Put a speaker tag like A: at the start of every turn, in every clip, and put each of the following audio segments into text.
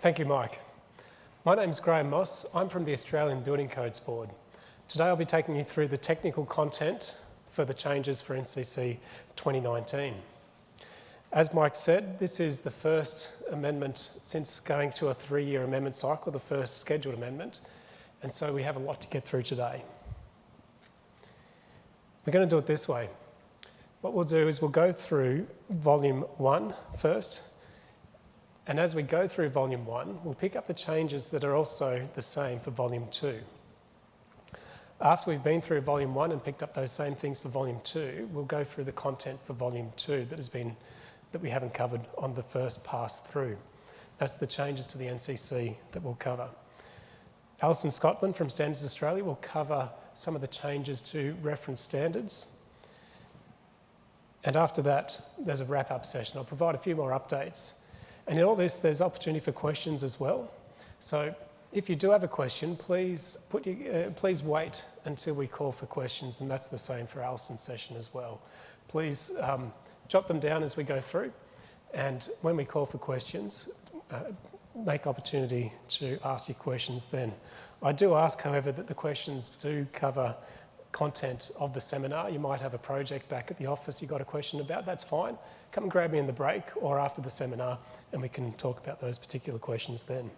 A: Thank you, Mike. My name is Graham Moss. I'm from the Australian Building Codes Board. Today I'll be taking you through the technical content for the changes for NCC 2019. As Mike said, this is the first amendment since going to a three-year amendment cycle, the first scheduled amendment, and so we have a lot to get through today. We're going to do it this way. What we'll do is we'll go through volume one first, and as we go through volume one, we'll pick up the changes that are also the same for volume two. After we've been through volume one and picked up those same things for volume two, we'll go through the content for volume two that has been that we haven't covered on the first pass through. That's the changes to the NCC that we'll cover. Alison Scotland from Standards Australia will cover some of the changes to reference standards. And after that, there's a wrap-up session. I'll provide a few more updates and in all this, there's opportunity for questions as well. So if you do have a question, please, put your, uh, please wait until we call for questions, and that's the same for Alison's session as well. Please um, jot them down as we go through, and when we call for questions, uh, make opportunity to ask your questions then. I do ask, however, that the questions do cover content of the seminar. You might have a project back at the office you've got a question about, that's fine. Come and grab me in the break or after the seminar and we can talk about those particular questions then.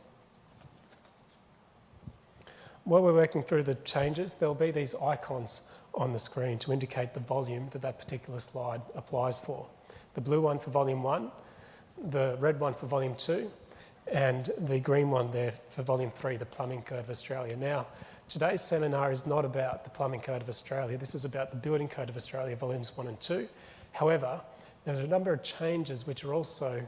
A: While we're working through the changes, there'll be these icons on the screen to indicate the volume that that particular slide applies for. The blue one for volume one, the red one for volume two, and the green one there for volume three, the Plumbing Code of Australia. Now, today's seminar is not about the Plumbing Code of Australia. This is about the Building Code of Australia, volumes one and two. However, there's a number of changes which are also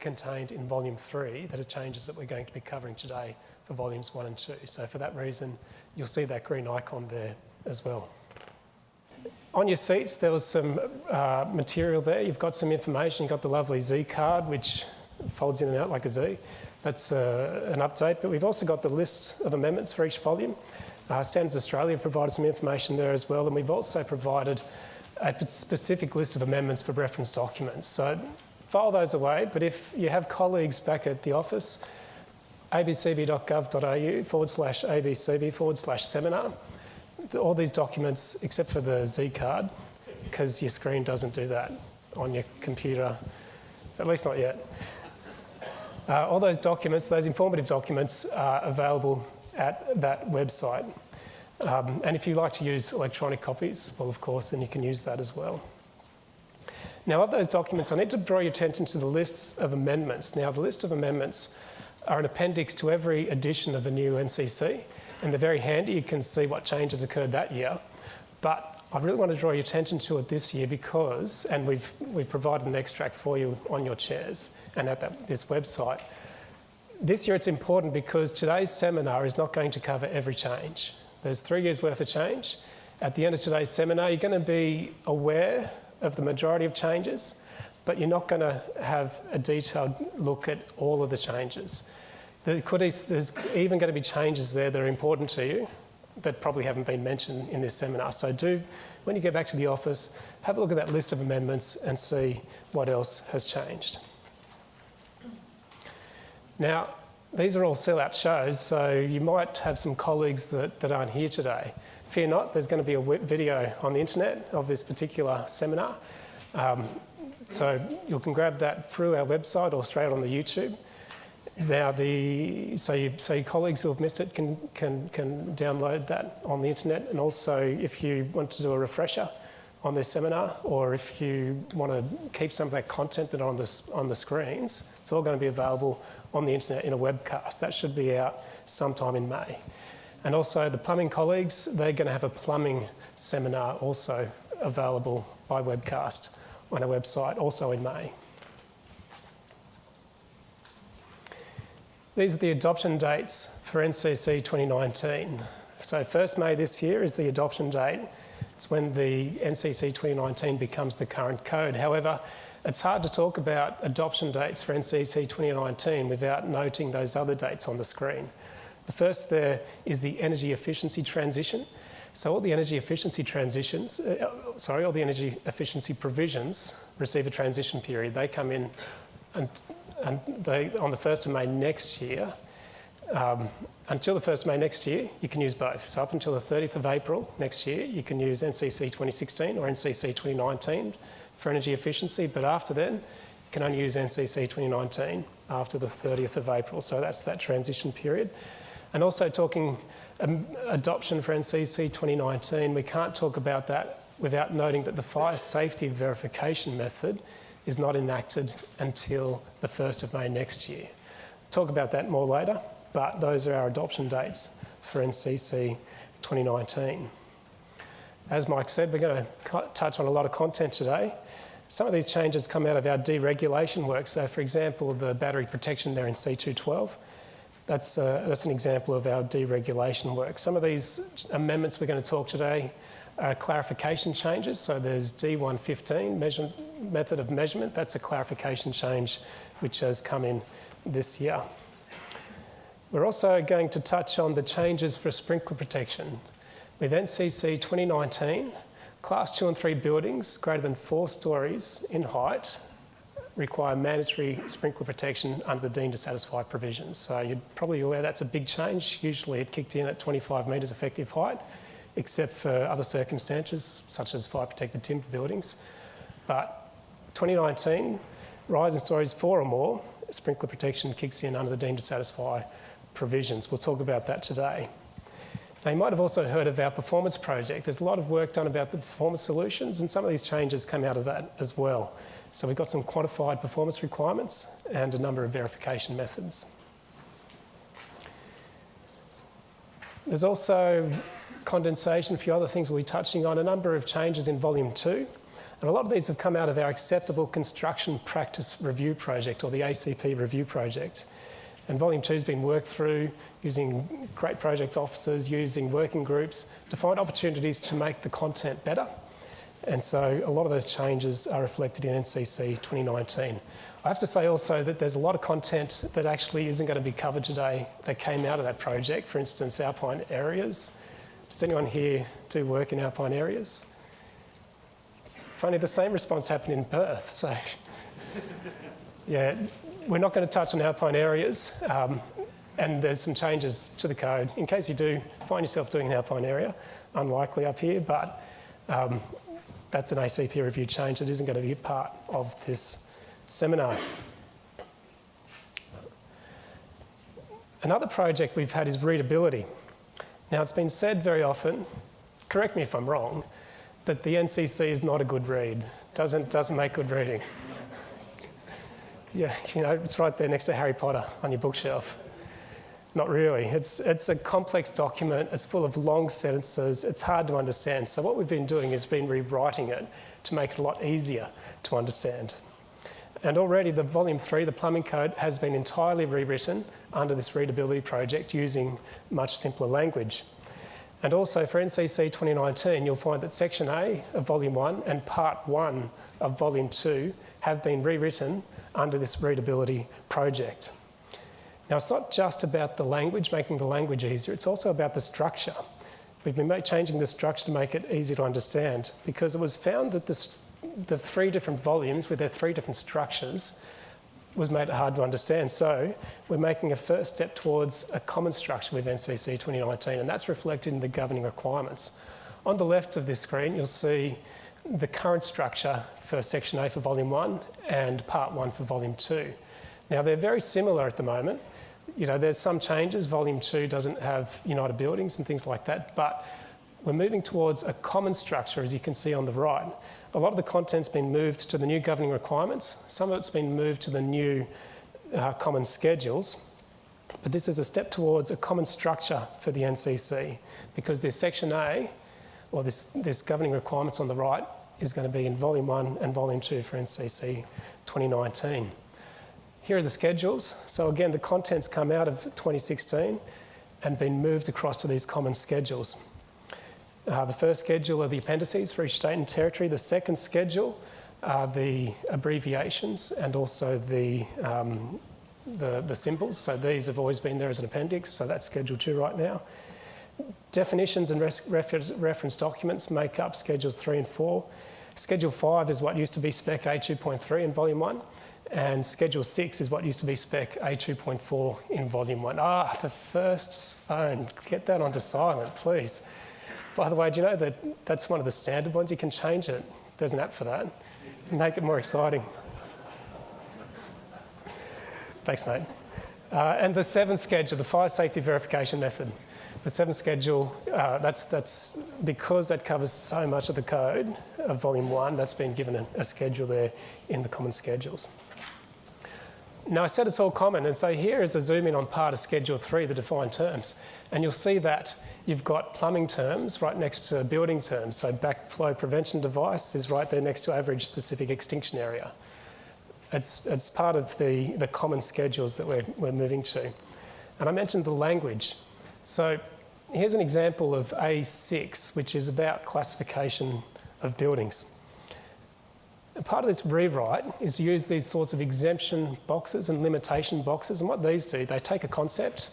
A: contained in volume three that are changes that we're going to be covering today for volumes one and two. So for that reason, you'll see that green icon there as well. On your seats, there was some uh, material there. You've got some information. You've got the lovely Z card, which folds in and out like a Z. That's uh, an update. But we've also got the lists of amendments for each volume. Uh, Standards Australia have provided some information there as well. And we've also provided a specific list of amendments for reference documents. So file those away, but if you have colleagues back at the office, abcb.gov.au forward slash abcb forward slash seminar, all these documents, except for the Z card, because your screen doesn't do that on your computer, at least not yet. Uh, all those documents, those informative documents, are available at that website. Um, and if you like to use electronic copies, well, of course, then you can use that as well. Now, of those documents, I need to draw your attention to the lists of amendments. Now, the list of amendments are an appendix to every edition of the new NCC, and they're very handy. You can see what changes occurred that year. But I really want to draw your attention to it this year because, and we've, we've provided an extract for you on your chairs and at that, this website. This year it's important because today's seminar is not going to cover every change. There's three years worth of change. At the end of today's seminar, you're going to be aware of the majority of changes, but you're not going to have a detailed look at all of the changes. There could, there's even going to be changes there that are important to you that probably haven't been mentioned in this seminar. So do, when you get back to the office, have a look at that list of amendments and see what else has changed. Now, these are all sellout shows, so you might have some colleagues that, that aren't here today. Fear not, there's going to be a video on the internet of this particular seminar. Um, so you can grab that through our website or straight on the YouTube. Now, the, so, you, so your colleagues who have missed it can, can, can download that on the internet. And also, if you want to do a refresher on this seminar, or if you want to keep some of that content that on the, on the screens, it's all going to be available on the internet in a webcast. That should be out sometime in May. And also the plumbing colleagues, they're going to have a plumbing seminar also available by webcast on our website, also in May. These are the adoption dates for NCC 2019. So 1st May this year is the adoption date. It's when the NCC 2019 becomes the current code. However, it's hard to talk about adoption dates for NCC 2019 without noting those other dates on the screen. The first there is the energy efficiency transition. So all the energy efficiency transitions, uh, sorry, all the energy efficiency provisions receive a transition period. They come in and, and they, on the 1st of May next year, um, until the 1st of May next year, you can use both. So up until the 30th of April next year, you can use NCC 2016 or NCC 2019 for energy efficiency, but after then, you can only use NCC 2019 after the 30th of April. So that's that transition period. And also talking um, adoption for NCC 2019, we can't talk about that without noting that the fire safety verification method is not enacted until the 1st of May next year. Talk about that more later but those are our adoption dates for NCC 2019. As Mike said, we're going to touch on a lot of content today. Some of these changes come out of our deregulation work. So, for example, the battery protection there in C212, that's, uh, that's an example of our deregulation work. Some of these amendments we're going to talk today are clarification changes. So there's D115, measure, method of measurement. That's a clarification change which has come in this year. We're also going to touch on the changes for sprinkler protection. With NCC 2019, Class 2 and 3 buildings greater than four stories in height require mandatory sprinkler protection under the deemed to satisfy provisions. So you're probably aware that's a big change. Usually it kicked in at 25 metres effective height, except for other circumstances such as fire protected timber buildings. But 2019, rise in stories four or more, sprinkler protection kicks in under the deemed to satisfy provisions. We'll talk about that today. Now, you might have also heard of our performance project. There's a lot of work done about the performance solutions, and some of these changes come out of that as well. So we've got some quantified performance requirements and a number of verification methods. There's also condensation, a few other things we'll be touching on, a number of changes in volume two. And a lot of these have come out of our Acceptable Construction Practice Review Project, or the ACP Review Project. And volume two has been worked through using great project officers, using working groups to find opportunities to make the content better. And so a lot of those changes are reflected in NCC 2019. I have to say also that there's a lot of content that actually isn't going to be covered today that came out of that project. For instance, alpine areas. Does anyone here do work in alpine areas? Funny, the same response happened in Perth. So, yeah, we're not going to touch on alpine areas, um, and there's some changes to the code. In case you do find yourself doing an alpine area, unlikely up here, but um, that's an ACP review change that isn't going to be a part of this seminar. Another project we've had is readability. Now, it's been said very often, correct me if I'm wrong, that the NCC is not a good read, doesn't, doesn't make good reading. Yeah, you know, it's right there next to Harry Potter on your bookshelf. Not really. It's, it's a complex document. It's full of long sentences. It's hard to understand. So what we've been doing is been rewriting it to make it a lot easier to understand. And already the volume three, the plumbing code, has been entirely rewritten under this readability project using much simpler language. And also for NCC 2019, you'll find that section A of volume one and part one of volume two have been rewritten under this readability project. Now, it's not just about the language, making the language easier, it's also about the structure. We've been changing the structure to make it easy to understand because it was found that this, the three different volumes with their three different structures was made hard to understand. So we're making a first step towards a common structure with NCC 2019, and that's reflected in the governing requirements. On the left of this screen, you'll see the current structure for Section A for Volume 1 and Part 1 for Volume 2. Now, they're very similar at the moment. You know, there's some changes. Volume 2 doesn't have United Buildings and things like that, but we're moving towards a common structure, as you can see on the right. A lot of the content's been moved to the new governing requirements. Some of it's been moved to the new uh, common schedules. But this is a step towards a common structure for the NCC because this Section A or this, this governing requirements on the right is going to be in Volume 1 and Volume 2 for NCC 2019. Here are the schedules. So again, the contents come out of 2016 and been moved across to these common schedules. Uh, the first schedule are the appendices for each state and territory. The second schedule are the abbreviations and also the, um, the, the symbols. So these have always been there as an appendix, so that's Schedule 2 right now. Definitions and reference documents make up Schedules 3 and 4. Schedule 5 is what used to be Spec A 2.3 in Volume 1, And Schedule 6 is what used to be spec A2.4 in Volume 1. Ah, the first phone. Get that onto silent, please. By the way, do you know that that's one of the standard ones? You can change it. There's an app for that. Make it more exciting. Thanks, mate. Uh, and the seventh schedule, the fire safety verification method. The seventh schedule, uh, that's, that's because that covers so much of the code of volume one, that's been given a, a schedule there in the common schedules. Now I said it's all common, and so here is a zoom in on part of Schedule 3, the defined terms. And you'll see that you've got plumbing terms right next to building terms. So backflow prevention device is right there next to average specific extinction area. It's, it's part of the, the common schedules that we're, we're moving to. And I mentioned the language. So here's an example of A6, which is about classification of buildings. Part of this rewrite is to use these sorts of exemption boxes and limitation boxes. And what these do, they take a concept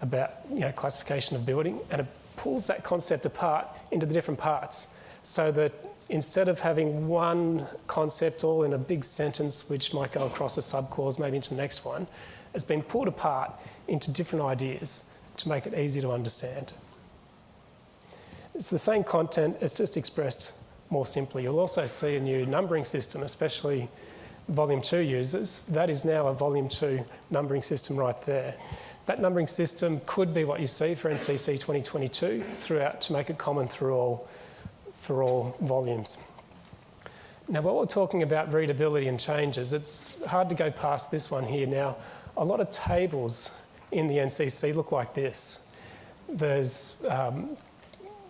A: about you know, classification of building and it pulls that concept apart into the different parts so that instead of having one concept all in a big sentence which might go across a subclause maybe into the next one, it's been pulled apart into different ideas to make it easy to understand. It's the same content, it's just expressed more simply. You'll also see a new numbering system, especially Volume 2 users. That is now a Volume 2 numbering system right there. That numbering system could be what you see for NCC 2022 throughout to make it common through all, through all volumes. Now, while we're talking about readability and changes, it's hard to go past this one here. Now, a lot of tables in the NCC look like this. There's, um,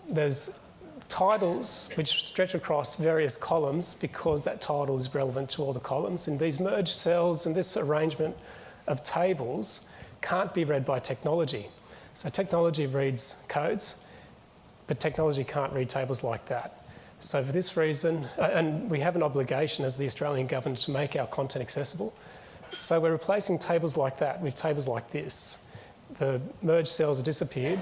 A: there's titles which stretch across various columns because that title is relevant to all the columns. And these merged cells and this arrangement of tables can't be read by technology. So technology reads codes, but technology can't read tables like that. So for this reason, and we have an obligation as the Australian government to make our content accessible, so we're replacing tables like that with tables like this. The merged cells have disappeared.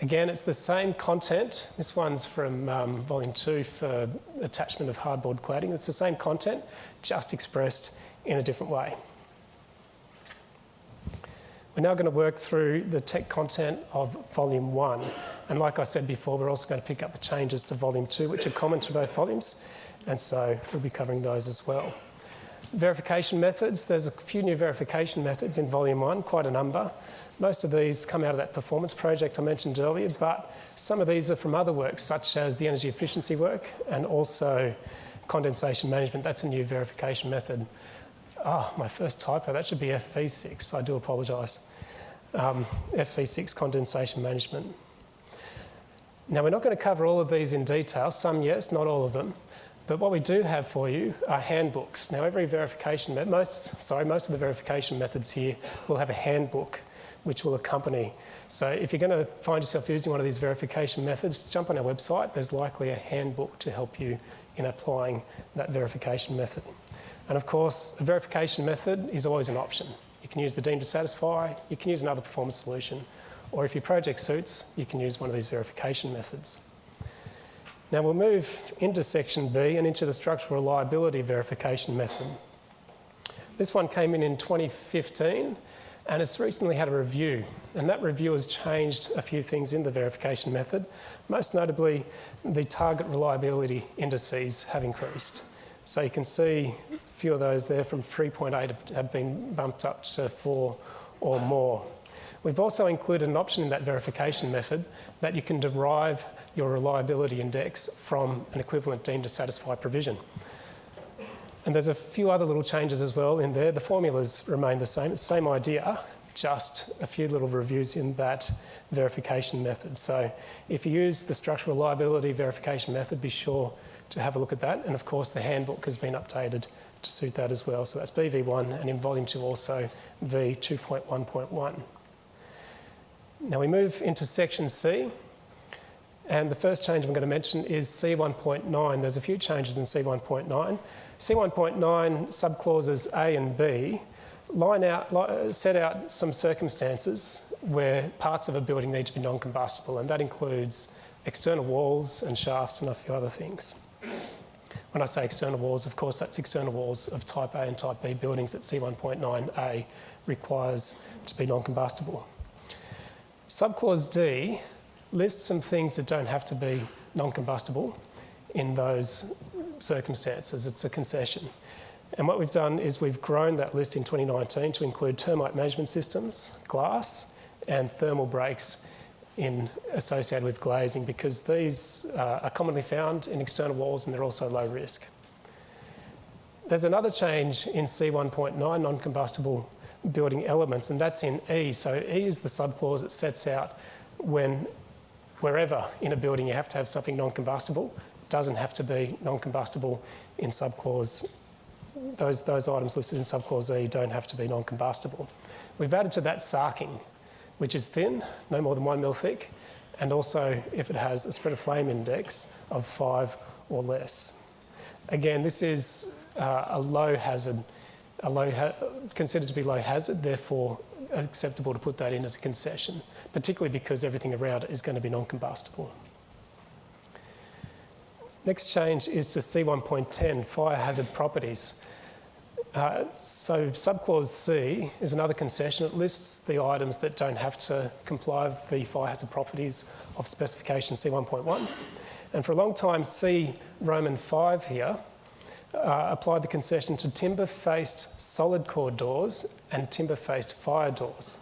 A: Again, it's the same content. This one's from um, volume two for attachment of hardboard cladding. It's the same content, just expressed in a different way. We're now going to work through the tech content of volume one. And like I said before, we're also going to pick up the changes to volume two, which are common to both volumes. And so we'll be covering those as well. Verification methods, there's a few new verification methods in volume one, quite a number. Most of these come out of that performance project I mentioned earlier, but some of these are from other works, such as the energy efficiency work and also condensation management. That's a new verification method. Ah, my first typo, that should be FV6. I do apologise. Um, FV6 condensation management. Now, we're not going to cover all of these in detail, some yes, not all of them. But what we do have for you are handbooks. Now, every verification, most, sorry, most of the verification methods here will have a handbook which will accompany. So if you're going to find yourself using one of these verification methods, jump on our website. There's likely a handbook to help you in applying that verification method. And of course, a verification method is always an option. You can use the deemed to satisfy, you can use another performance solution, or if your project suits, you can use one of these verification methods. Now we'll move into section B and into the structural reliability verification method. This one came in in 2015 and it's recently had a review and that review has changed a few things in the verification method. Most notably, the target reliability indices have increased. So you can see a few of those there from 3.8 have been bumped up to 4 or more. We've also included an option in that verification method that you can derive your reliability index from an equivalent deemed to satisfy provision. And there's a few other little changes as well in there. The formulas remain the same, it's the same idea, just a few little reviews in that verification method. So if you use the structural reliability verification method, be sure to have a look at that. And of course, the handbook has been updated to suit that as well. So that's BV1 and in volume two also V2.1.1. Now we move into section C. And the first change I'm going to mention is C1.9. There's a few changes in C1.9. C1.9 subclauses A and B line out, set out some circumstances where parts of a building need to be non-combustible, and that includes external walls and shafts and a few other things. When I say external walls, of course, that's external walls of type A and type B buildings that C1.9A requires to be non-combustible. Subclause D lists some things that don't have to be non-combustible in those circumstances. It's a concession. And what we've done is we've grown that list in 2019 to include termite management systems, glass, and thermal breaks in associated with glazing because these uh, are commonly found in external walls and they're also low risk. There's another change in C1.9 non-combustible building elements and that's in E. So E is the subclause that sets out when wherever in a building you have to have something non-combustible, doesn't have to be non-combustible in subclause. Those, those items listed in subclause E don't have to be non-combustible. We've added to that sarking which is thin, no more than one mil thick, and also if it has a spread of flame index of five or less. Again, this is uh, a low hazard, a low considered to be low hazard, therefore acceptable to put that in as a concession, particularly because everything around it is going to be non-combustible. Next change is to C1.10, fire hazard properties. Uh, so subclause C is another concession. It lists the items that don't have to comply with the fire hazard properties of specification C1.1. And for a long time, C Roman 5 here uh, applied the concession to timber-faced solid core doors and timber-faced fire doors.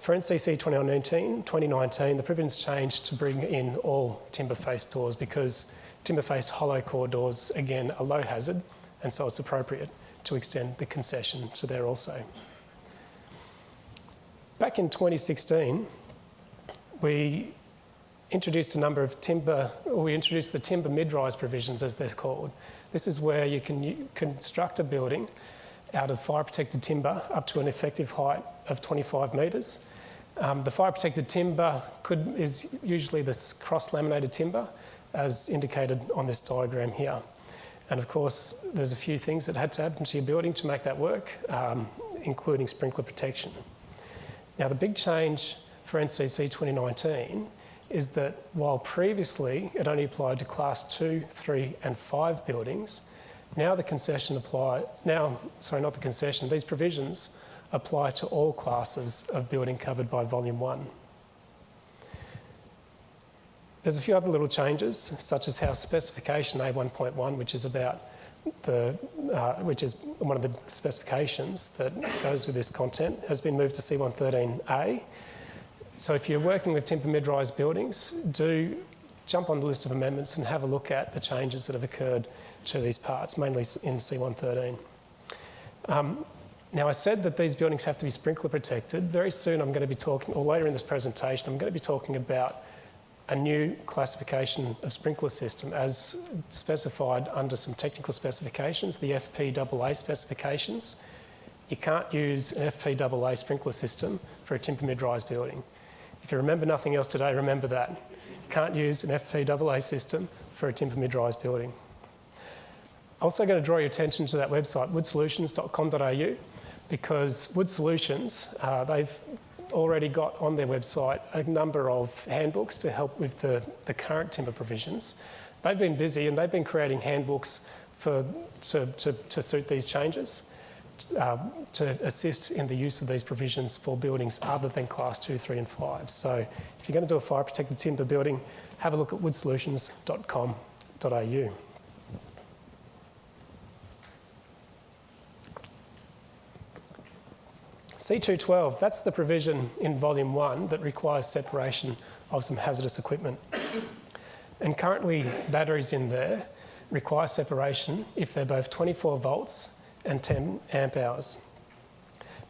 A: For NCC 2019, 2019, the provisions changed to bring in all timber-faced doors because timber-faced hollow core doors, again, are low hazard, and so it's appropriate to extend the concession to there also. Back in 2016, we introduced a number of timber, we introduced the timber mid-rise provisions as they're called. This is where you can construct a building out of fire protected timber up to an effective height of 25 metres. Um, the fire protected timber could, is usually this cross laminated timber as indicated on this diagram here. And of course, there's a few things that had to happen to your building to make that work, um, including sprinkler protection. Now, the big change for NCC 2019 is that while previously it only applied to class two, three, and five buildings, now the concession apply, now, sorry, not the concession, these provisions apply to all classes of building covered by volume one. There's a few other little changes, such as how specification A1.1, which is about the, uh, which is one of the specifications that goes with this content, has been moved to C113A. So if you're working with timber mid-rise buildings, do jump on the list of amendments and have a look at the changes that have occurred to these parts, mainly in C113. Um, now I said that these buildings have to be sprinkler protected. Very soon I'm going to be talking, or later in this presentation, I'm going to be talking about a new classification of sprinkler system as specified under some technical specifications, the FPAA specifications. You can't use an FPAA sprinkler system for a timber mid-rise building. If you remember nothing else today, remember that. You can't use an FPAA system for a timber mid-rise building. I'm Also going to draw your attention to that website, woodsolutions.com.au, because Wood Solutions, uh, they've already got on their website a number of handbooks to help with the, the current timber provisions. They've been busy and they've been creating handbooks for, to, to, to suit these changes, uh, to assist in the use of these provisions for buildings other than class 2, 3 and 5. So if you're going to do a fire protected timber building, have a look at woodsolutions.com.au. C212, that's the provision in volume one that requires separation of some hazardous equipment. And currently batteries in there require separation if they're both 24 volts and 10 amp hours.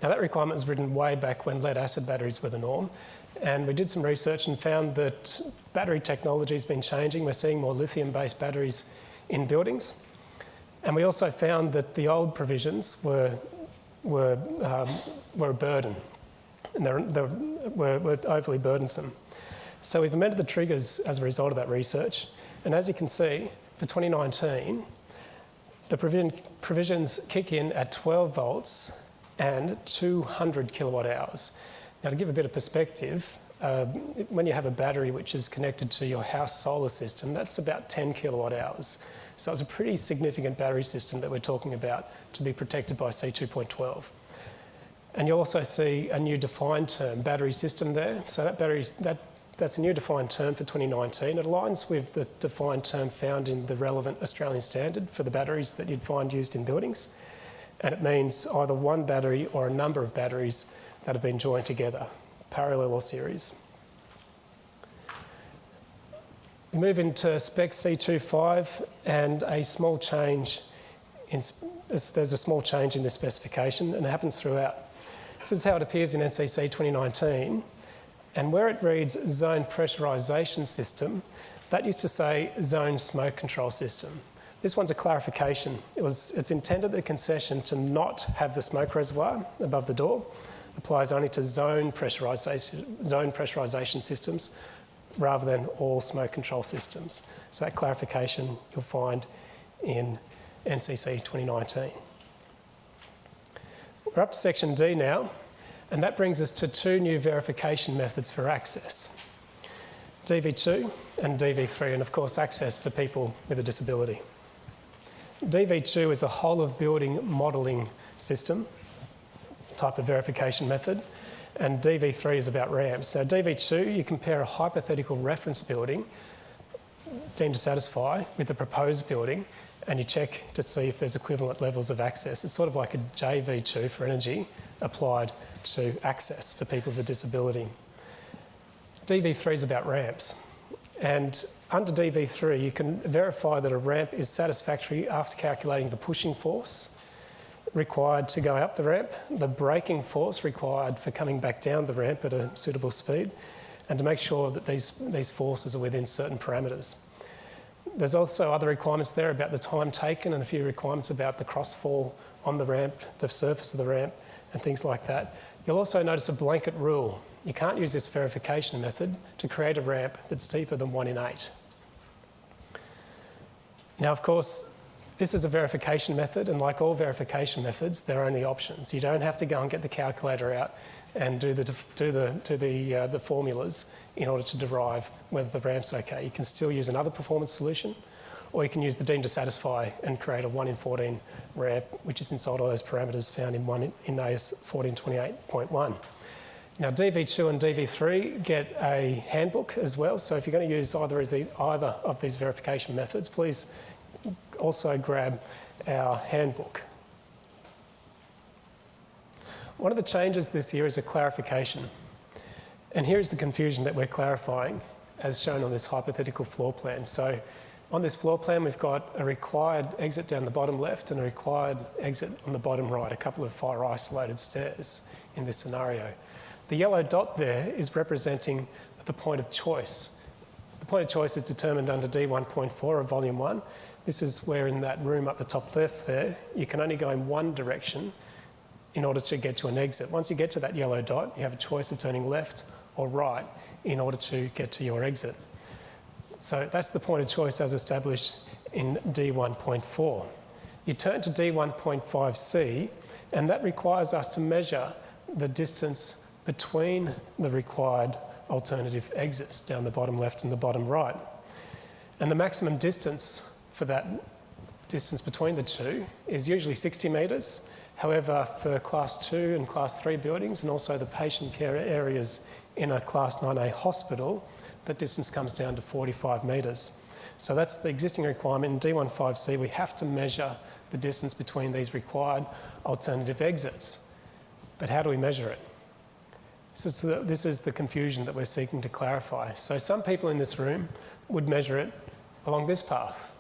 A: Now that requirement was written way back when lead acid batteries were the norm. And we did some research and found that battery technology has been changing. We're seeing more lithium-based batteries in buildings. And we also found that the old provisions were were, um, were a burden and they're, they're, were, were overly burdensome. So we've amended the triggers as a result of that research. And as you can see, for 2019, the provision, provisions kick in at 12 volts and 200 kilowatt hours. Now to give a bit of perspective, uh, when you have a battery which is connected to your house solar system, that's about 10 kilowatt hours. So it's a pretty significant battery system that we're talking about to be protected by C2.12. And you'll also see a new defined term, battery system there. So that battery, that, that's a new defined term for 2019. It aligns with the defined term found in the relevant Australian standard for the batteries that you'd find used in buildings. And it means either one battery or a number of batteries that have been joined together, parallel or series. We move into spec C25 and a small change in, there's a small change in the specification and it happens throughout. This is how it appears in NCC 2019. And where it reads zone pressurisation system, that used to say zone smoke control system. This one's a clarification. It was, it's intended the concession to not have the smoke reservoir above the door. Applies only to zone pressurisation, zone pressurisation systems rather than all smoke control systems. So that clarification you'll find in NCC 2019. We're up to section D now, and that brings us to two new verification methods for access. DV2 and DV3, and of course access for people with a disability. DV2 is a whole of building modelling system, type of verification method, and DV3 is about ramps. So DV2, you compare a hypothetical reference building deemed to satisfy with the proposed building and you check to see if there's equivalent levels of access. It's sort of like a JV2 for energy applied to access for people with a disability. DV3 is about ramps. And under DV3, you can verify that a ramp is satisfactory after calculating the pushing force required to go up the ramp, the braking force required for coming back down the ramp at a suitable speed, and to make sure that these, these forces are within certain parameters. There's also other requirements there about the time taken and a few requirements about the crossfall on the ramp, the surface of the ramp, and things like that. You'll also notice a blanket rule. You can't use this verification method to create a ramp that's deeper than 1 in 8. Now, of course, this is a verification method, and like all verification methods, there are only options. You don't have to go and get the calculator out and do the, do the, do the, uh, the formulas in order to derive whether the ramp's okay. You can still use another performance solution, or you can use the deemed to satisfy and create a 1 in 14 ramp, which is inside all those parameters found in, one, in AS 1428.1. Now DV2 and DV3 get a handbook as well, so if you're going to use either, either of these verification methods, please also grab our handbook. One of the changes this year is a clarification. And here is the confusion that we're clarifying as shown on this hypothetical floor plan. So on this floor plan, we've got a required exit down the bottom left and a required exit on the bottom right, a couple of fire isolated stairs in this scenario. The yellow dot there is representing the point of choice. The point of choice is determined under D1.4 of volume one. This is where in that room up the top left there, you can only go in one direction in order to get to an exit. Once you get to that yellow dot, you have a choice of turning left or right in order to get to your exit. So that's the point of choice as established in D1.4. You turn to D1.5c and that requires us to measure the distance between the required alternative exits down the bottom left and the bottom right. And the maximum distance for that distance between the two is usually 60 metres. However, for class 2 and class 3 buildings and also the patient care areas in a Class 9A hospital, the distance comes down to 45 metres. So that's the existing requirement. In D15C, we have to measure the distance between these required alternative exits. But how do we measure it? Is, the, this is the confusion that we're seeking to clarify. So some people in this room would measure it along this path,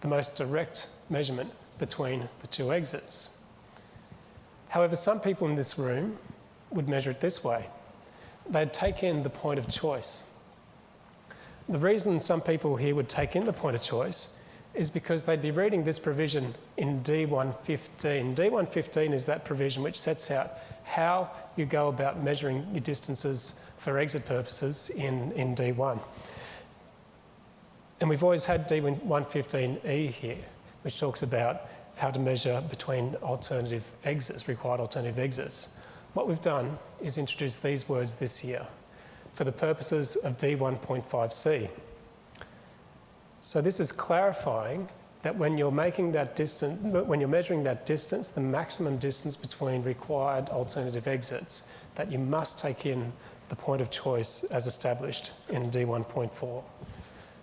A: the most direct measurement between the two exits. However, some people in this room would measure it this way they'd take in the point of choice. The reason some people here would take in the point of choice is because they'd be reading this provision in D115. D115 is that provision which sets out how you go about measuring your distances for exit purposes in, in D1. And we've always had D115E here, which talks about how to measure between alternative exits, required alternative exits. What we've done is introduce these words this year. for the purposes of D1.5c. So this is clarifying that when you're making that distance, when you're measuring that distance, the maximum distance between required alternative exits, that you must take in the point of choice as established in D1.4.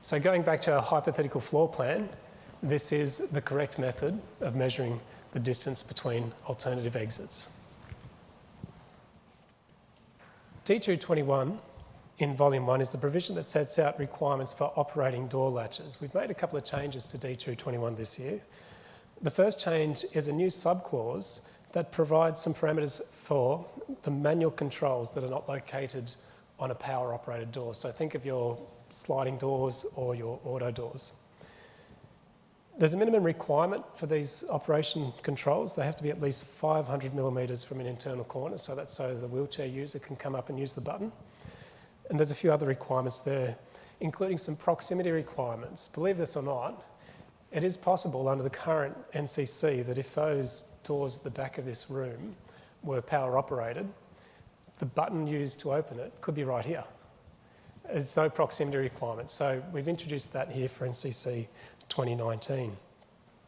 A: So going back to our hypothetical floor plan, this is the correct method of measuring the distance between alternative exits. D221 in volume one is the provision that sets out requirements for operating door latches. We've made a couple of changes to D221 this year. The first change is a new subclause that provides some parameters for the manual controls that are not located on a power operated door. So think of your sliding doors or your auto doors. There's a minimum requirement for these operation controls. They have to be at least 500 millimetres from an internal corner, so that's so the wheelchair user can come up and use the button. And there's a few other requirements there, including some proximity requirements. Believe this or not, it is possible under the current NCC that if those doors at the back of this room were power operated, the button used to open it could be right here. There's no proximity requirement. So we've introduced that here for NCC 2019.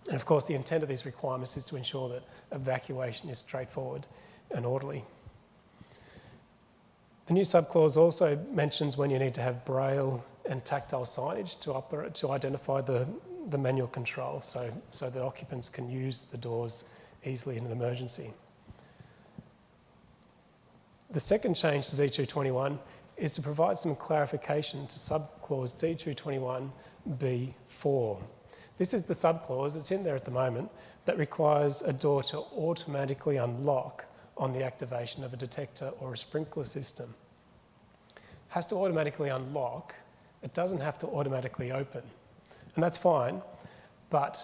A: And of course, the intent of these requirements is to ensure that evacuation is straightforward and orderly. The new subclause also mentions when you need to have braille and tactile signage to, operate, to identify the, the manual control so, so that occupants can use the doors easily in an emergency. The second change to D221 is to provide some clarification to subclause D221B4. This is the subclause, it's in there at the moment, that requires a door to automatically unlock on the activation of a detector or a sprinkler system. It has to automatically unlock, it doesn't have to automatically open. And that's fine, but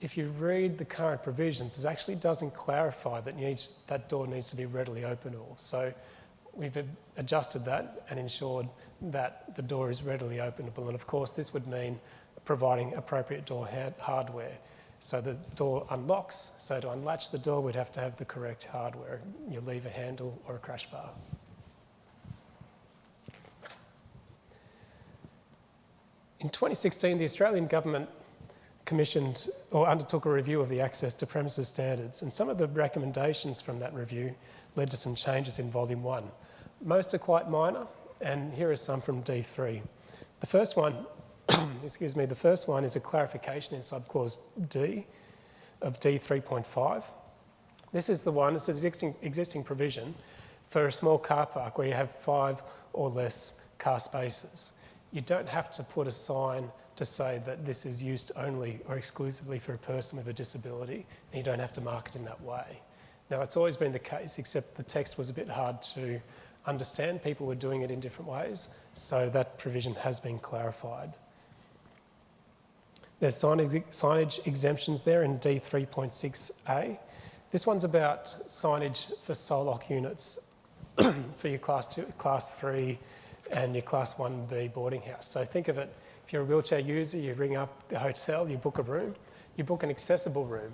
A: if you read the current provisions, it actually doesn't clarify that needs, that door needs to be readily openable. So we've adjusted that and ensured that the door is readily openable. And of course, this would mean providing appropriate door hardware. So the door unlocks, so to unlatch the door, we'd have to have the correct hardware, your lever handle or a crash bar. In 2016, the Australian government commissioned or undertook a review of the access to premises standards, and some of the recommendations from that review led to some changes in volume one. Most are quite minor, and here are some from D3. The first one excuse me, the first one is a clarification in subclause D of D3.5. This is the one, it's an existing, existing provision for a small car park where you have five or less car spaces. You don't have to put a sign to say that this is used only or exclusively for a person with a disability, and you don't have to mark it in that way. Now, it's always been the case, except the text was a bit hard to understand. People were doing it in different ways, so that provision has been clarified. There's signage exemptions there in D3.6a. This one's about signage for SOLOC units for your class, two, class 3 and your class 1B boarding house. So think of it, if you're a wheelchair user, you ring up the hotel, you book a room, you book an accessible room.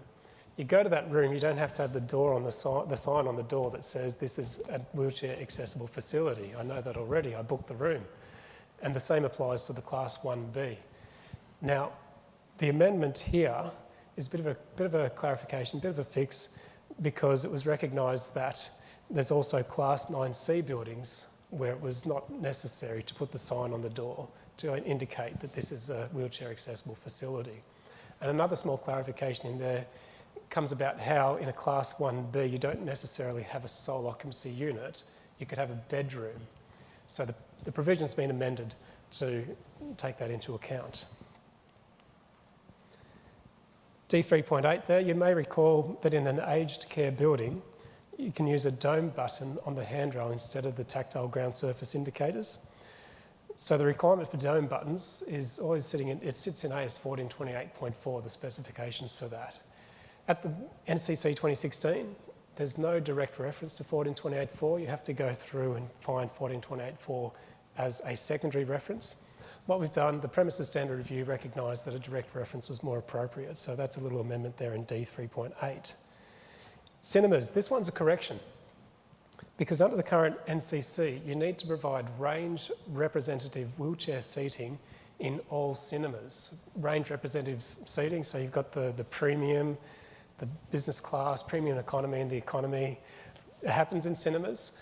A: You go to that room, you don't have to have the door on the, si the sign on the door that says this is a wheelchair accessible facility. I know that already, I booked the room. And the same applies for the class 1B. Now, the amendment here is a bit of a, bit of a clarification, a bit of a fix, because it was recognised that there's also Class 9C buildings where it was not necessary to put the sign on the door to indicate that this is a wheelchair accessible facility. And another small clarification in there comes about how in a Class 1B you don't necessarily have a sole occupancy unit, you could have a bedroom. So the, the provision's been amended to take that into account. D3.8 there, you may recall that in an aged care building, you can use a dome button on the handrail instead of the tactile ground surface indicators. So the requirement for dome buttons is always sitting in, it sits in AS 1428.4, the specifications for that. At the NCC 2016, there's no direct reference to 1428.4. You have to go through and find 1428.4 as a secondary reference. What we've done, the premises standard review recognised that a direct reference was more appropriate, so that's a little amendment there in D3.8. Cinemas, this one's a correction. Because under the current NCC, you need to provide range representative wheelchair seating in all cinemas. Range representative seating, so you've got the, the premium, the business class, premium economy and the economy. It happens in cinemas.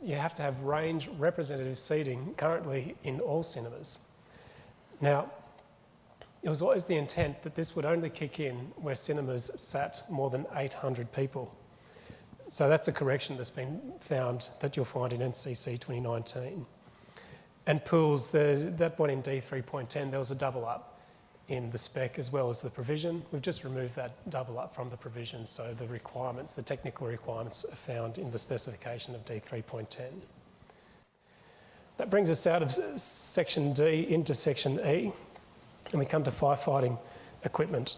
A: You have to have range representative seating currently in all cinemas. Now, it was always the intent that this would only kick in where cinemas sat more than 800 people. So that's a correction that's been found that you'll find in NCC 2019. And pools, that one in D3.10, there was a double up in the spec as well as the provision. We've just removed that double up from the provision, so the requirements, the technical requirements are found in the specification of D3.10. That brings us out of section D into section E, and we come to firefighting equipment.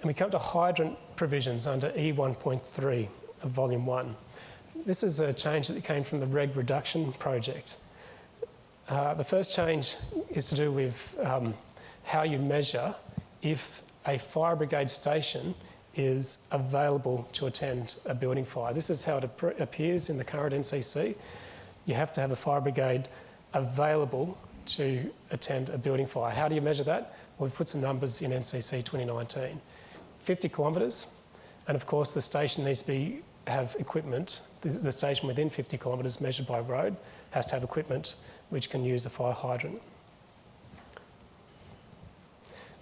A: And we come to hydrant provisions under E1.3 of volume 1. This is a change that came from the reg reduction project. Uh, the first change is to do with um, how you measure if a fire brigade station is available to attend a building fire. This is how it ap appears in the current NCC. You have to have a fire brigade available to attend a building fire. How do you measure that? Well, we've put some numbers in NCC 2019. 50 kilometres, and of course the station needs to be, have equipment, the, the station within 50 kilometres measured by road has to have equipment which can use a fire hydrant.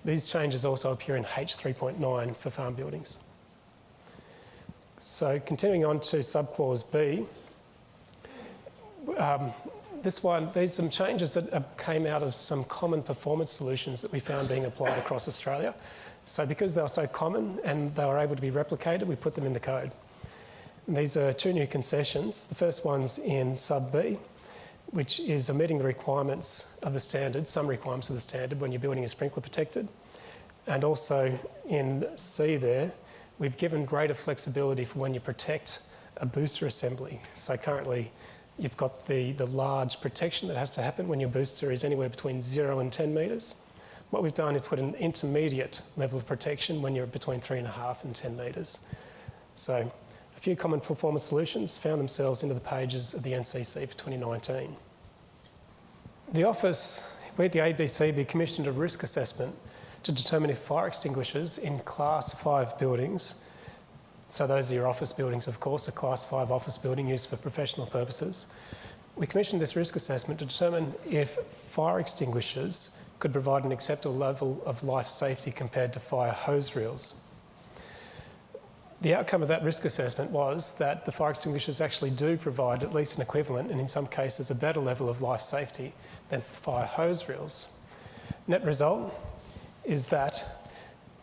A: These changes also appear in H3.9 for farm buildings. So continuing on to subclause B, um, this one, these are some changes that came out of some common performance solutions that we found being applied across Australia. So because they were so common and they were able to be replicated, we put them in the code. And these are two new concessions. The first one's in sub B, which is omitting the requirements of the standard, some requirements of the standard when you're building a sprinkler protected. And also in C there, we've given greater flexibility for when you protect a booster assembly. So currently, you've got the, the large protection that has to happen when your booster is anywhere between zero and 10 metres. What we've done is put an intermediate level of protection when you're between three and a half and 10 metres. So a few common performance solutions found themselves into the pages of the NCC for 2019. The office, we at the ABCB commissioned a risk assessment to determine if fire extinguishers in class 5 buildings, so those are your office buildings of course, a class 5 office building used for professional purposes, we commissioned this risk assessment to determine if fire extinguishers could provide an acceptable level of life safety compared to fire hose reels. The outcome of that risk assessment was that the fire extinguishers actually do provide at least an equivalent and in some cases a better level of life safety than fire hose reels. Net result is that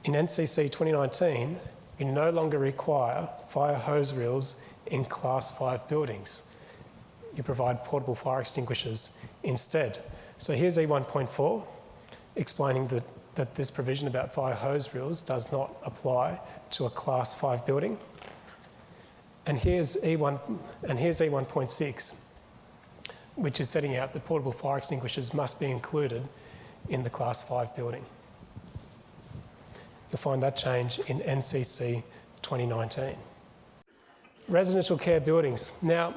A: in NCC 2019, you no longer require fire hose reels in class 5 buildings. You provide portable fire extinguishers instead. So here's E1.4 explaining that, that this provision about fire hose reels does not apply to a class 5 building. And here's E1 and here's E1.6, which is setting out that portable fire extinguishers must be included in the class 5 building. Find that change in NCC 2019. Residential care buildings. Now,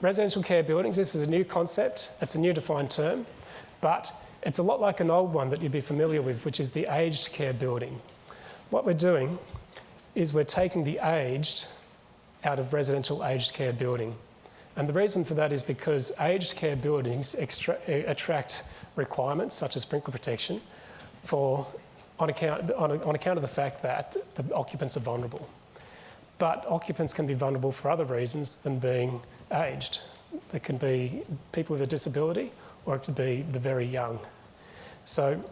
A: residential care buildings, this is a new concept, it's a new defined term, but it's a lot like an old one that you'd be familiar with, which is the aged care building. What we're doing is we're taking the aged out of residential aged care building. And the reason for that is because aged care buildings attract requirements such as sprinkler protection for, on, account, on, on account of the fact that the occupants are vulnerable. But occupants can be vulnerable for other reasons than being aged. There can be people with a disability or it could be the very young. So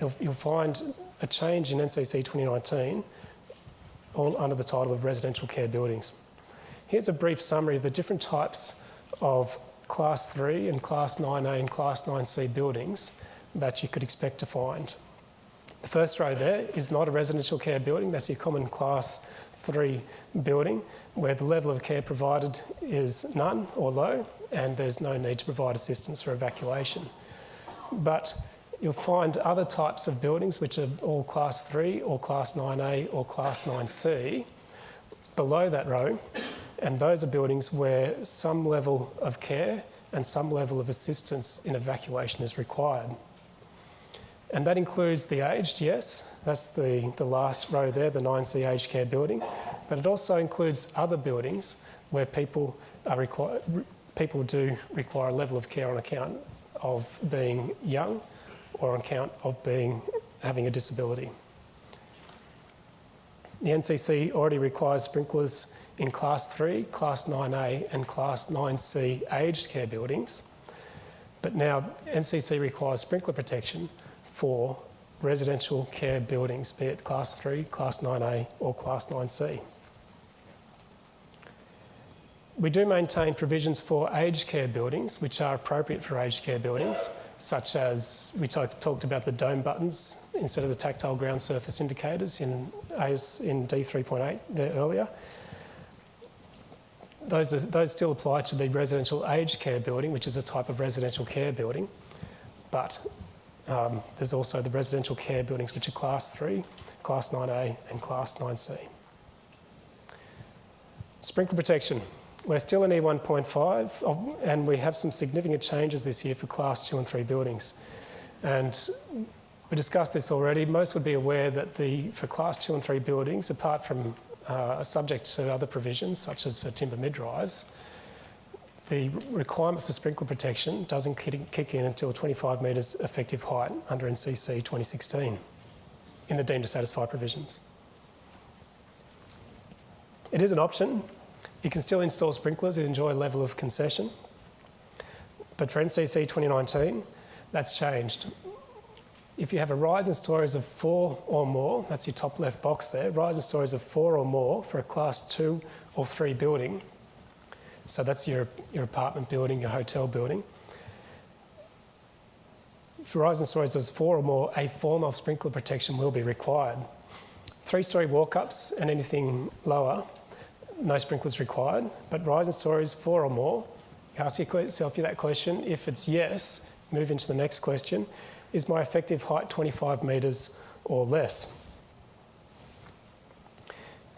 A: you'll, you'll find a change in NCC 2019 all under the title of residential care buildings. Here's a brief summary of the different types of class 3 and class 9A and class 9C buildings that you could expect to find. The first row there is not a residential care building, that's your common class 3 building where the level of care provided is none or low and there's no need to provide assistance for evacuation. But you'll find other types of buildings which are all class 3 or class 9A or class 9C below that row, and those are buildings where some level of care and some level of assistance in evacuation is required. And that includes the aged, yes, that's the, the last row there, the 9C aged care building, but it also includes other buildings where people, are require, people do require a level of care on account of being young or on account of being, having a disability. The NCC already requires sprinklers in Class 3, Class 9A and Class 9C aged care buildings, but now NCC requires sprinkler protection for residential care buildings, be it Class 3, Class 9A or Class 9C. We do maintain provisions for aged care buildings, which are appropriate for aged care buildings, such as we talked about the dome buttons instead of the tactile ground surface indicators in, AS, in D3.8 there earlier. Those, are, those still apply to the residential aged care building, which is a type of residential care building, but um, there's also the residential care buildings, which are Class 3, Class 9A and Class 9C. Sprinkler protection. We're still in E1.5 and we have some significant changes this year for class two and three buildings. And we discussed this already. Most would be aware that the, for class two and three buildings, apart from uh, subject to other provisions, such as for timber mid-rise, the requirement for sprinkler protection doesn't kick in until 25 metres effective height under NCC 2016 in the deemed to satisfy provisions. It is an option, you can still install sprinklers and enjoy a level of concession. But for NCC 2019, that's changed. If you have a rise in stories of four or more, that's your top left box there, rise in stories of four or more for a class two or three building. So that's your, your apartment building, your hotel building. In stories of four or more, a form of sprinkler protection will be required. Three-storey walk-ups and anything lower no sprinklers required, but in stories four or more, you ask yourself that question. If it's yes, move into the next question. Is my effective height 25 metres or less?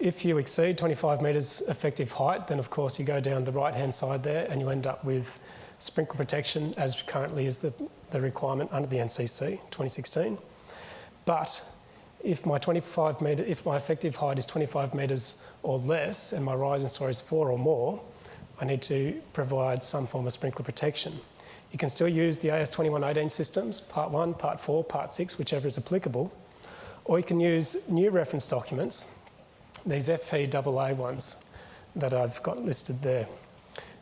A: If you exceed 25 metres effective height, then of course you go down the right-hand side there and you end up with sprinkler protection as currently is the, the requirement under the NCC 2016. But if my 25 metre, if my effective height is 25 metres or less and my rise in story is four or more, I need to provide some form of sprinkler protection. You can still use the AS2118 systems, part one, part four, part six, whichever is applicable, or you can use new reference documents, these FPAA ones that I've got listed there.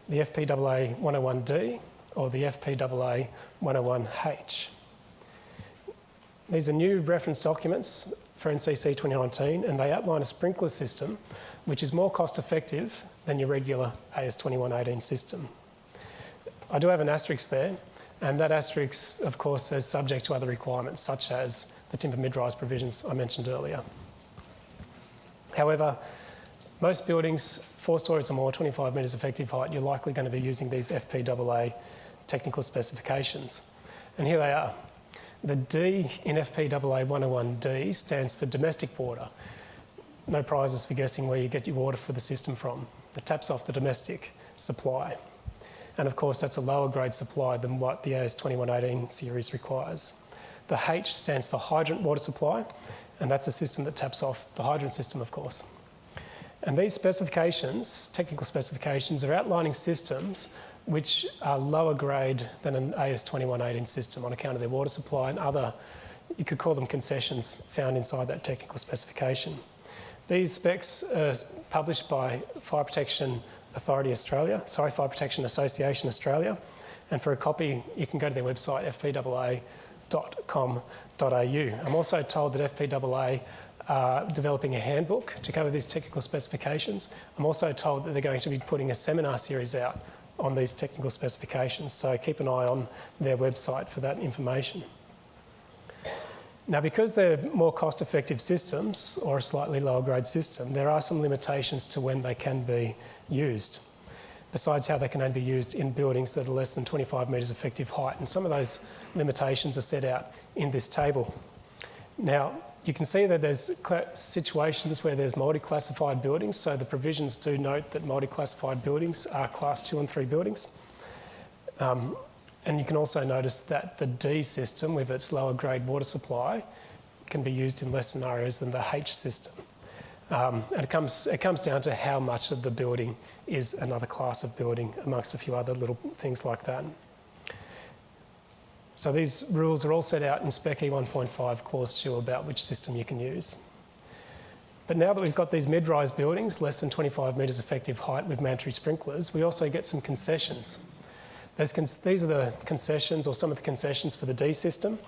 A: The FPAA 101D or the FPAA 101H. These are new reference documents for NCC 2019 and they outline a sprinkler system which is more cost effective than your regular AS2118 system. I do have an asterisk there and that asterisk of course is subject to other requirements such as the timber mid-rise provisions I mentioned earlier. However, most buildings, four stories or more, 25 metres effective height, you're likely going to be using these FPAA technical specifications. And here they are. The D in FPAA 101D stands for domestic water. No prizes for guessing where you get your water for the system from. It taps off the domestic supply. And of course, that's a lower grade supply than what the AS2118 series requires. The H stands for hydrant water supply, and that's a system that taps off the hydrant system, of course. And these specifications, technical specifications, are outlining systems which are lower grade than an AS2118 system on account of their water supply and other, you could call them concessions found inside that technical specification. These specs are published by Fire Protection Authority Australia, sorry, Fire Protection Association Australia, and for a copy you can go to their website fpaa.com.au. I'm also told that FPAA are developing a handbook to cover these technical specifications. I'm also told that they're going to be putting a seminar series out on these technical specifications. So keep an eye on their website for that information. Now, because they're more cost-effective systems or a slightly lower grade system, there are some limitations to when they can be used. Besides how they can only be used in buildings that are less than 25 metres effective height. And some of those limitations are set out in this table. Now, you can see that there's situations where there's multi-classified buildings, so the provisions do note that multi-classified buildings are class two and three buildings. Um, and you can also notice that the D system with its lower grade water supply can be used in less scenarios than the H system. Um, and it comes, it comes down to how much of the building is another class of building amongst a few other little things like that. So these rules are all set out in Spec E1.5 Clause 2 about which system you can use. But now that we've got these mid-rise buildings, less than 25 metres effective height with mandatory sprinklers, we also get some concessions. these are the concessions or some of the concessions for the D system.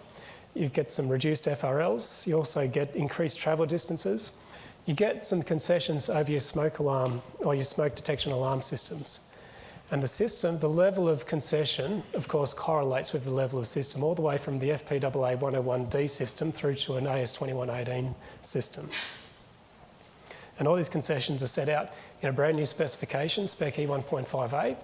A: You get some reduced FRLs. You also get increased travel distances. You get some concessions over your smoke alarm or your smoke detection alarm systems. And the system, the level of concession, of course, correlates with the level of system all the way from the FPAA 101D system through to an AS 2118 system. And all these concessions are set out in a brand new specification, Spec E1.5a,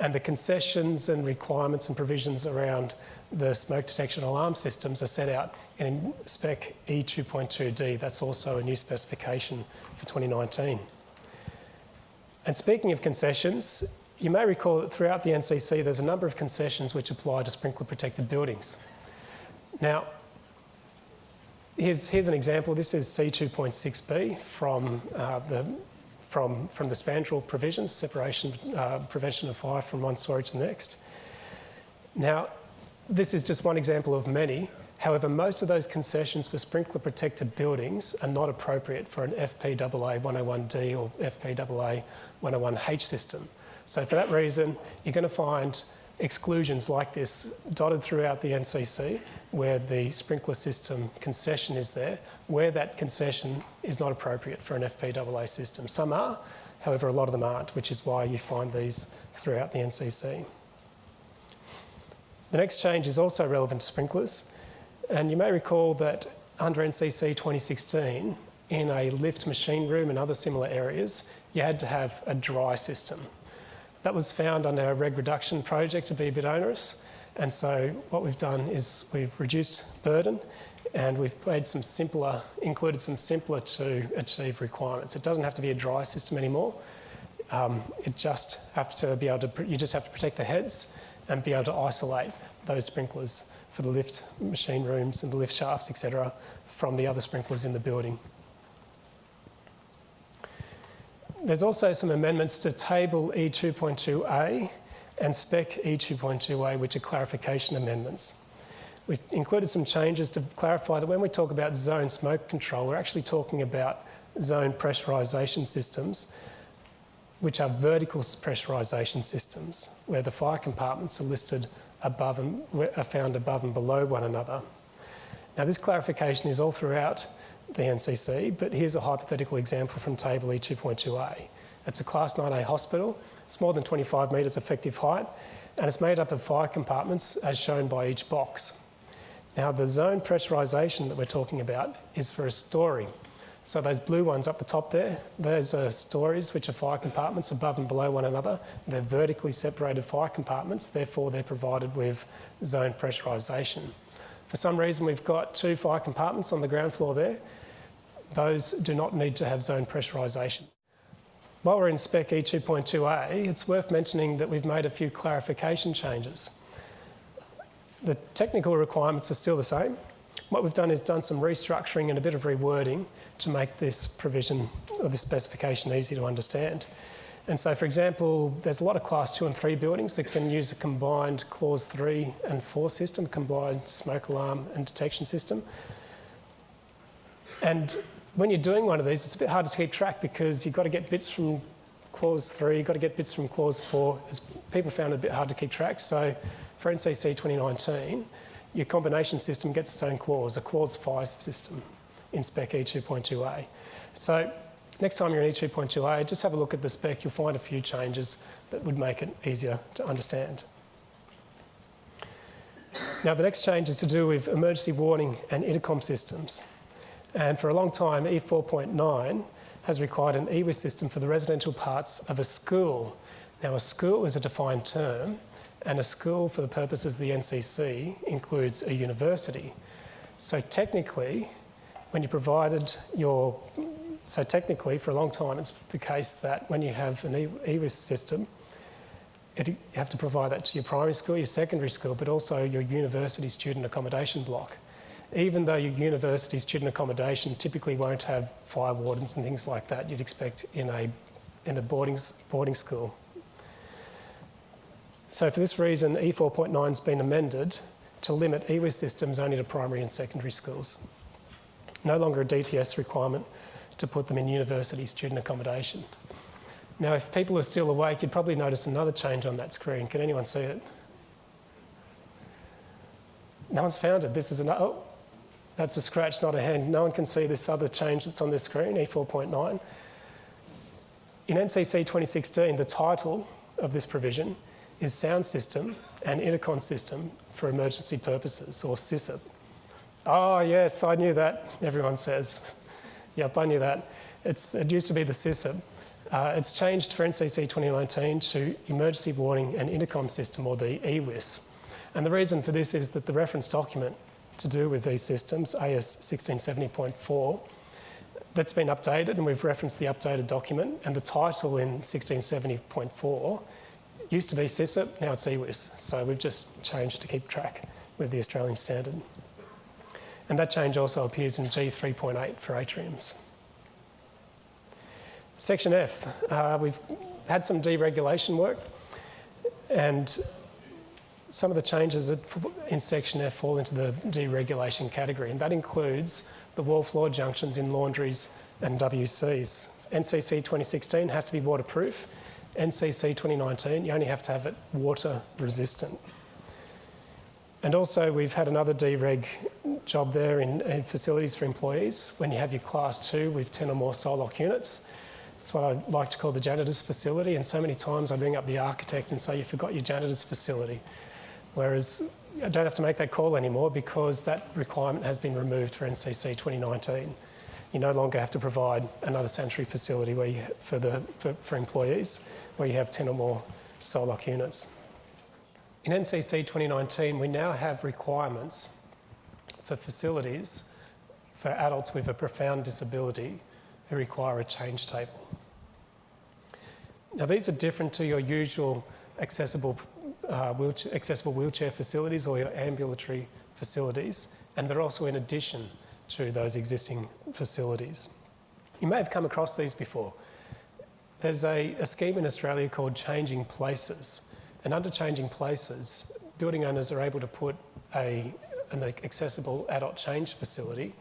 A: and the concessions and requirements and provisions around the smoke detection alarm systems are set out in Spec E2.2D. That's also a new specification for 2019. And speaking of concessions, you may recall that throughout the NCC there's a number of concessions which apply to sprinkler protected buildings. Now, here's, here's an example. This is C2.6b from, uh, the, from, from the spandrel provisions, separation, uh, prevention of fire from one story to the next. Now, this is just one example of many. However, most of those concessions for sprinkler protected buildings are not appropriate for an FPAA 101D or FPAA 101H system. So for that reason, you're going to find exclusions like this dotted throughout the NCC where the sprinkler system concession is there, where that concession is not appropriate for an FPAA system. Some are, however, a lot of them aren't, which is why you find these throughout the NCC. The next change is also relevant to sprinklers, and you may recall that under NCC 2016, in a lift machine room and other similar areas, you had to have a dry system. That was found on our reg reduction project to be a bit onerous. And so what we've done is we've reduced burden and we've made some simpler, included some simpler to achieve requirements. It doesn't have to be a dry system anymore. Um, it just have to be able to, you just have to protect the heads and be able to isolate those sprinklers for the lift machine rooms and the lift shafts, etc., from the other sprinklers in the building. There's also some amendments to Table E2.2a and Spec E2.2a, which are clarification amendments. We've included some changes to clarify that when we talk about zone smoke control, we're actually talking about zone pressurisation systems, which are vertical pressurisation systems, where the fire compartments are listed above and are found above and below one another. Now, this clarification is all throughout the NCC, but here's a hypothetical example from table E2.2a. It's a class 9A hospital. It's more than 25 metres effective height, and it's made up of fire compartments as shown by each box. Now, the zone pressurisation that we're talking about is for a story. So those blue ones up the top there, those are stories which are fire compartments above and below one another. They're vertically separated fire compartments, therefore they're provided with zone pressurisation. For some reason we've got two fire compartments on the ground floor there those do not need to have zone pressurisation. While we're in Spec E2.2a, it's worth mentioning that we've made a few clarification changes. The technical requirements are still the same. What we've done is done some restructuring and a bit of rewording to make this provision or this specification easy to understand. And so, for example, there's a lot of class two and three buildings that can use a combined clause three and four system, combined smoke alarm and detection system. And when you're doing one of these, it's a bit hard to keep track because you've got to get bits from clause three, you've got to get bits from clause four. As people found it a bit hard to keep track. So for NCC 2019, your combination system gets its own clause, a clause five system in spec E2.2a. So next time you're in E2.2a, just have a look at the spec. You'll find a few changes that would make it easier to understand. Now the next change is to do with emergency warning and intercom systems. And for a long time, E4.9 has required an EWIS system for the residential parts of a school. Now, a school is a defined term, and a school, for the purposes of the NCC, includes a university. So technically, when you provided your, so technically for a long time it's the case that when you have an EWIS system, it, you have to provide that to your primary school, your secondary school, but also your university student accommodation block. Even though your university student accommodation typically won't have fire wardens and things like that you'd expect in a, in a boarding, boarding school. So for this reason, E4.9 has been amended to limit EWIS systems only to primary and secondary schools. No longer a DTS requirement to put them in university student accommodation. Now, if people are still awake, you'd probably notice another change on that screen. Can anyone see it? No one's found it. This is an, oh, that's a scratch, not a hand. No one can see this other change that's on this screen, E4.9. In NCC 2016, the title of this provision is Sound System and Intercom System for Emergency Purposes, or SISIP. Oh, yes, I knew that, everyone says. Yep, I knew that. It's, it used to be the SISIP. Uh, it's changed for NCC 2019 to Emergency Warning and Intercom System, or the EWIS. And the reason for this is that the reference document to do with these systems, AS 1670.4, that's been updated, and we've referenced the updated document, and the title in 1670.4 used to be SISIP, now it's EWIS. So we've just changed to keep track with the Australian standard. And that change also appears in G3.8 for atriums. Section F, uh, we've had some deregulation work and some of the changes in Section F fall into the deregulation category and that includes the wall floor junctions in laundries and WCs. NCC 2016 has to be waterproof. NCC 2019, you only have to have it water resistant. And also we've had another dereg job there in, in, facilities for employees when you have your class two with 10 or more SOLOC units. It's what I like to call the janitor's facility. And so many times I bring up the architect and say, you forgot your janitor's facility. Whereas I don't have to make that call anymore because that requirement has been removed for NCC 2019. You no longer have to provide another sanitary facility where you, for, the, for, for employees where you have 10 or more SOLOC units. In NCC 2019, we now have requirements for facilities for adults with a profound disability who require a change table. Now these are different to your usual accessible, uh, wheelchair, accessible wheelchair facilities or your ambulatory facilities and they're also in addition to those existing facilities. You may have come across these before. There's a, a scheme in Australia called Changing Places and under Changing Places building owners are able to put a, an accessible adult change facility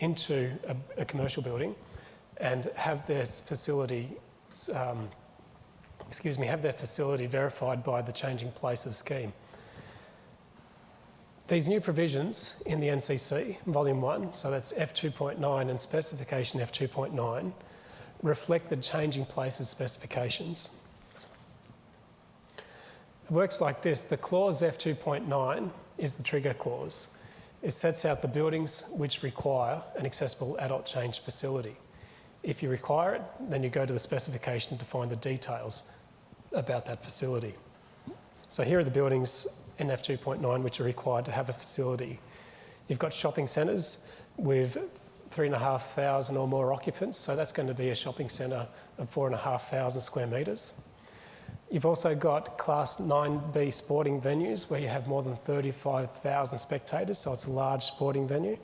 A: into a, a commercial building and have their facility, um, excuse me, have their facility verified by the Changing Places scheme. These new provisions in the NCC, Volume 1, so that's F2.9 and Specification F2.9, reflect the Changing Places specifications. It works like this. The clause F2.9 is the trigger clause. It sets out the buildings which require an accessible adult change facility. If you require it, then you go to the specification to find the details about that facility. So here are the buildings in F2.9 which are required to have a facility. You've got shopping centres with 3,500 or more occupants, so that's going to be a shopping centre of 4,500 square metres. You've also got Class 9B sporting venues where you have more than 35,000 spectators, so it's a large sporting venue.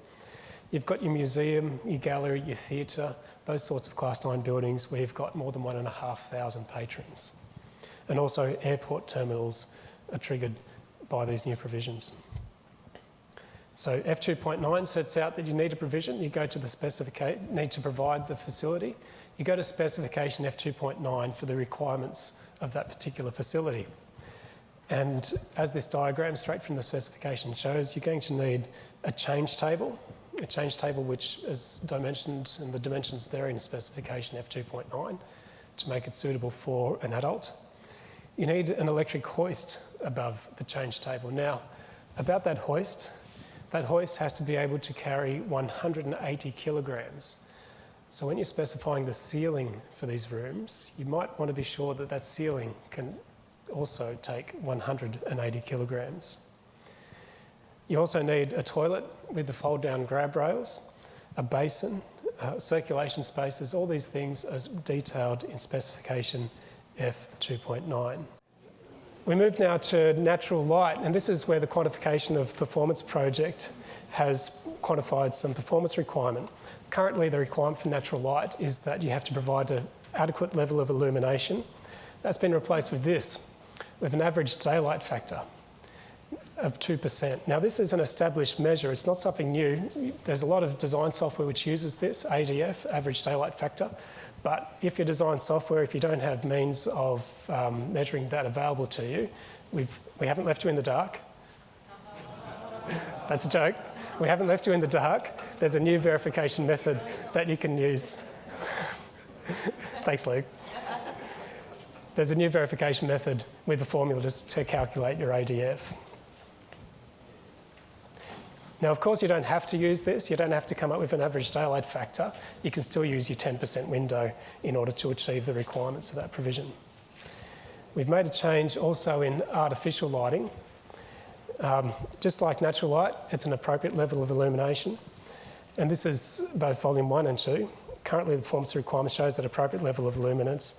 A: You've got your museum, your gallery, your theatre, those sorts of Class 9 buildings where you've got more than 1,500 patrons. And also airport terminals are triggered by these new provisions. So F2.9 sets out that you need a provision, you go to the specification, need to provide the facility, you go to specification F2.9 for the requirements of that particular facility. And as this diagram straight from the specification shows, you're going to need a change table, a change table which is dimensioned and the dimensions there in specification F2.9 to make it suitable for an adult. You need an electric hoist above the change table. Now, about that hoist, that hoist has to be able to carry 180 kilograms. So when you're specifying the ceiling for these rooms, you might want to be sure that that ceiling can also take 180 kilograms. You also need a toilet with the fold down grab rails a basin, uh, circulation spaces, all these things as detailed in specification F2.9. We move now to natural light, and this is where the quantification of performance project has quantified some performance requirement. Currently, the requirement for natural light is that you have to provide an adequate level of illumination. That's been replaced with this, with an average daylight factor of 2%. Now, this is an established measure. It's not something new. There's a lot of design software which uses this, ADF, average daylight factor. But if you design software, if you don't have means of um, measuring that available to you, we've, we haven't left you in the dark. That's a joke. We haven't left you in the dark. There's a new verification method that you can use. Thanks, Luke. There's a new verification method with the formula just to calculate your ADF. Now, of course, you don't have to use this. You don't have to come up with an average daylight factor. You can still use your 10% window in order to achieve the requirements of that provision. We've made a change also in artificial lighting. Um, just like natural light, it's an appropriate level of illumination. And this is both volume one and two. Currently, the performance requirement shows that appropriate level of luminance.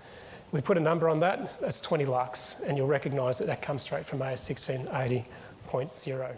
A: We put a number on that, that's 20 lux, and you'll recognise that that comes straight from AS 1680.0.